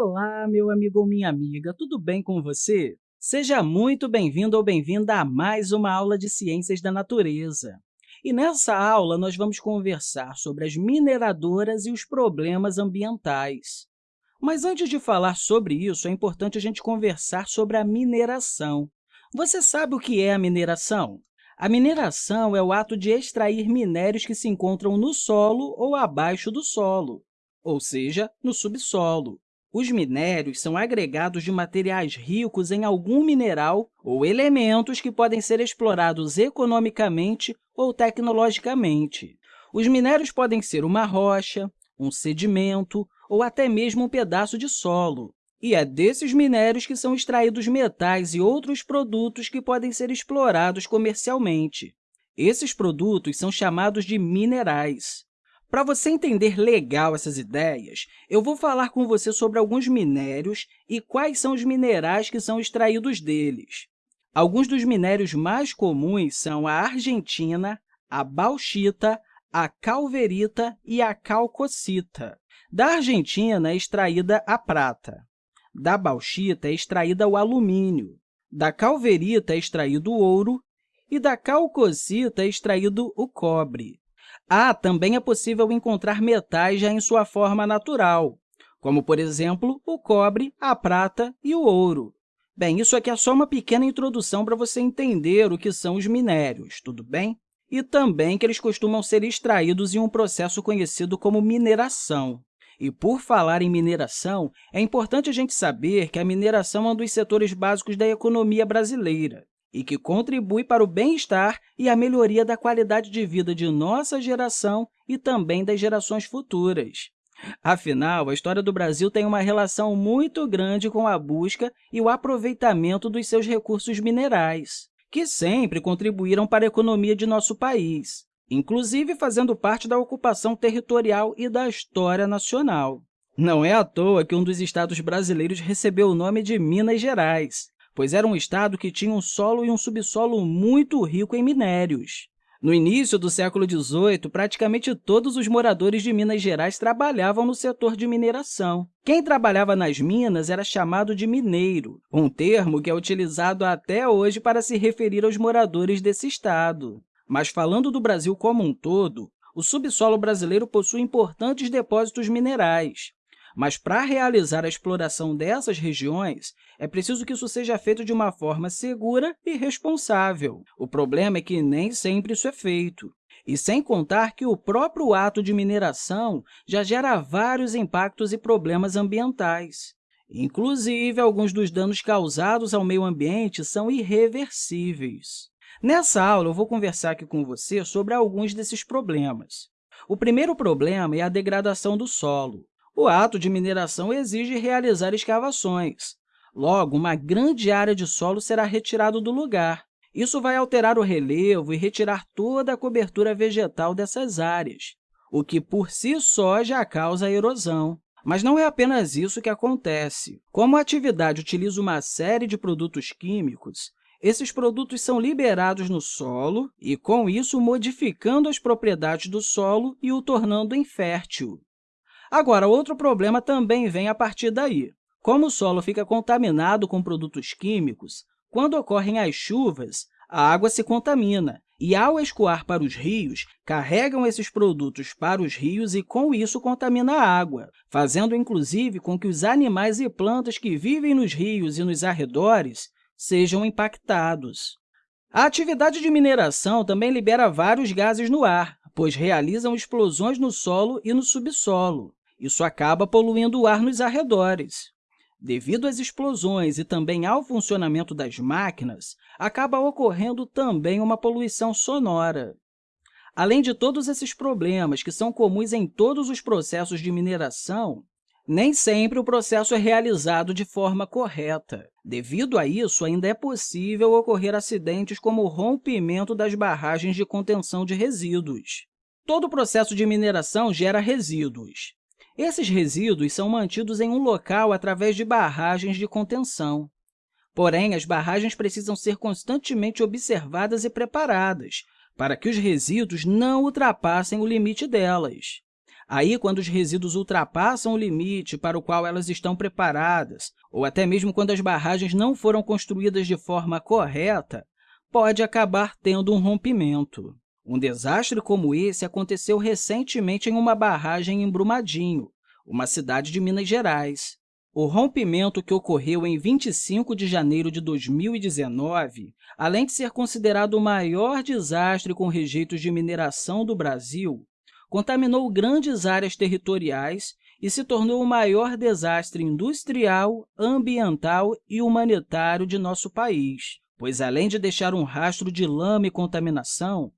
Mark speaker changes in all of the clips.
Speaker 1: Olá, meu amigo ou minha amiga, tudo bem com você? Seja muito bem-vindo ou bem-vinda a mais uma aula de Ciências da Natureza. E nessa aula, nós vamos conversar sobre as mineradoras e os problemas ambientais. Mas antes de falar sobre isso, é importante a gente conversar sobre a mineração. Você sabe o que é a mineração? A mineração é o ato de extrair minérios que se encontram no solo ou abaixo do solo, ou seja, no subsolo. Os minérios são agregados de materiais ricos em algum mineral ou elementos que podem ser explorados economicamente ou tecnologicamente. Os minérios podem ser uma rocha, um sedimento ou até mesmo um pedaço de solo. E é desses minérios que são extraídos metais e outros produtos que podem ser explorados comercialmente. Esses produtos são chamados de minerais. Para você entender legal essas ideias, eu vou falar com você sobre alguns minérios e quais são os minerais que são extraídos deles. Alguns dos minérios mais comuns são a argentina, a bauxita, a calverita e a calcocita. Da argentina é extraída a prata, da bauxita é extraída o alumínio, da calverita é extraído o ouro e da calcocita é extraído o cobre. Ah, também é possível encontrar metais já em sua forma natural, como, por exemplo, o cobre, a prata e o ouro. Bem, isso aqui é só uma pequena introdução para você entender o que são os minérios, tudo bem? E também que eles costumam ser extraídos em um processo conhecido como mineração. E, por falar em mineração, é importante a gente saber que a mineração é um dos setores básicos da economia brasileira e que contribui para o bem-estar e a melhoria da qualidade de vida de nossa geração e também das gerações futuras. Afinal, a história do Brasil tem uma relação muito grande com a busca e o aproveitamento dos seus recursos minerais, que sempre contribuíram para a economia de nosso país, inclusive fazendo parte da ocupação territorial e da história nacional. Não é à toa que um dos estados brasileiros recebeu o nome de Minas Gerais, pois era um estado que tinha um solo e um subsolo muito rico em minérios. No início do século XVIII, praticamente todos os moradores de Minas Gerais trabalhavam no setor de mineração. Quem trabalhava nas minas era chamado de mineiro, um termo que é utilizado até hoje para se referir aos moradores desse estado. Mas, falando do Brasil como um todo, o subsolo brasileiro possui importantes depósitos minerais, mas, para realizar a exploração dessas regiões, é preciso que isso seja feito de uma forma segura e responsável. O problema é que nem sempre isso é feito. E sem contar que o próprio ato de mineração já gera vários impactos e problemas ambientais. Inclusive, alguns dos danos causados ao meio ambiente são irreversíveis. Nessa aula, eu vou conversar aqui com você sobre alguns desses problemas. O primeiro problema é a degradação do solo. O ato de mineração exige realizar escavações. Logo, uma grande área de solo será retirada do lugar. Isso vai alterar o relevo e retirar toda a cobertura vegetal dessas áreas, o que, por si só, já causa erosão. Mas não é apenas isso que acontece. Como a atividade utiliza uma série de produtos químicos, esses produtos são liberados no solo e, com isso, modificando as propriedades do solo e o tornando infértil. Agora, outro problema também vem a partir daí. Como o solo fica contaminado com produtos químicos, quando ocorrem as chuvas, a água se contamina e, ao escoar para os rios, carregam esses produtos para os rios e, com isso, contamina a água, fazendo, inclusive, com que os animais e plantas que vivem nos rios e nos arredores sejam impactados. A atividade de mineração também libera vários gases no ar, pois realizam explosões no solo e no subsolo. Isso acaba poluindo o ar nos arredores. Devido às explosões e também ao funcionamento das máquinas, acaba ocorrendo também uma poluição sonora. Além de todos esses problemas que são comuns em todos os processos de mineração, nem sempre o processo é realizado de forma correta. Devido a isso, ainda é possível ocorrer acidentes como o rompimento das barragens de contenção de resíduos. Todo processo de mineração gera resíduos. Esses resíduos são mantidos em um local através de barragens de contenção. Porém, as barragens precisam ser constantemente observadas e preparadas para que os resíduos não ultrapassem o limite delas. Aí, quando os resíduos ultrapassam o limite para o qual elas estão preparadas, ou até mesmo quando as barragens não foram construídas de forma correta, pode acabar tendo um rompimento. Um desastre como esse aconteceu recentemente em uma barragem em Brumadinho, uma cidade de Minas Gerais. O rompimento que ocorreu em 25 de janeiro de 2019, além de ser considerado o maior desastre com rejeitos de mineração do Brasil, contaminou grandes áreas territoriais e se tornou o maior desastre industrial, ambiental e humanitário de nosso país, pois, além de deixar um rastro de lama e contaminação,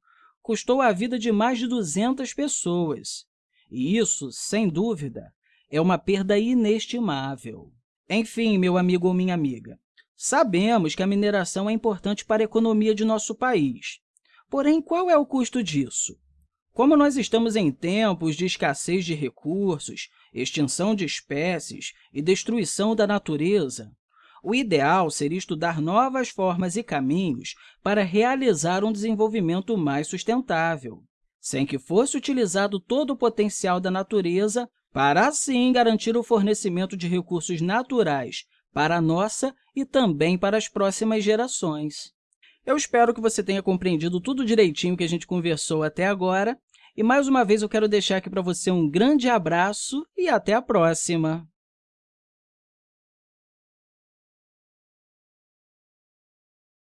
Speaker 1: custou a vida de mais de 200 pessoas. E isso, sem dúvida, é uma perda inestimável. Enfim, meu amigo ou minha amiga, sabemos que a mineração é importante para a economia de nosso país. Porém, qual é o custo disso? Como nós estamos em tempos de escassez de recursos, extinção de espécies e destruição da natureza, o ideal seria estudar novas formas e caminhos para realizar um desenvolvimento mais sustentável, sem que fosse utilizado todo o potencial da natureza para, assim, garantir o fornecimento de recursos naturais para a nossa e também para as próximas gerações. Eu espero que você tenha compreendido tudo direitinho que a gente conversou até agora. E, mais uma vez, eu quero deixar aqui para você um grande abraço e até a próxima!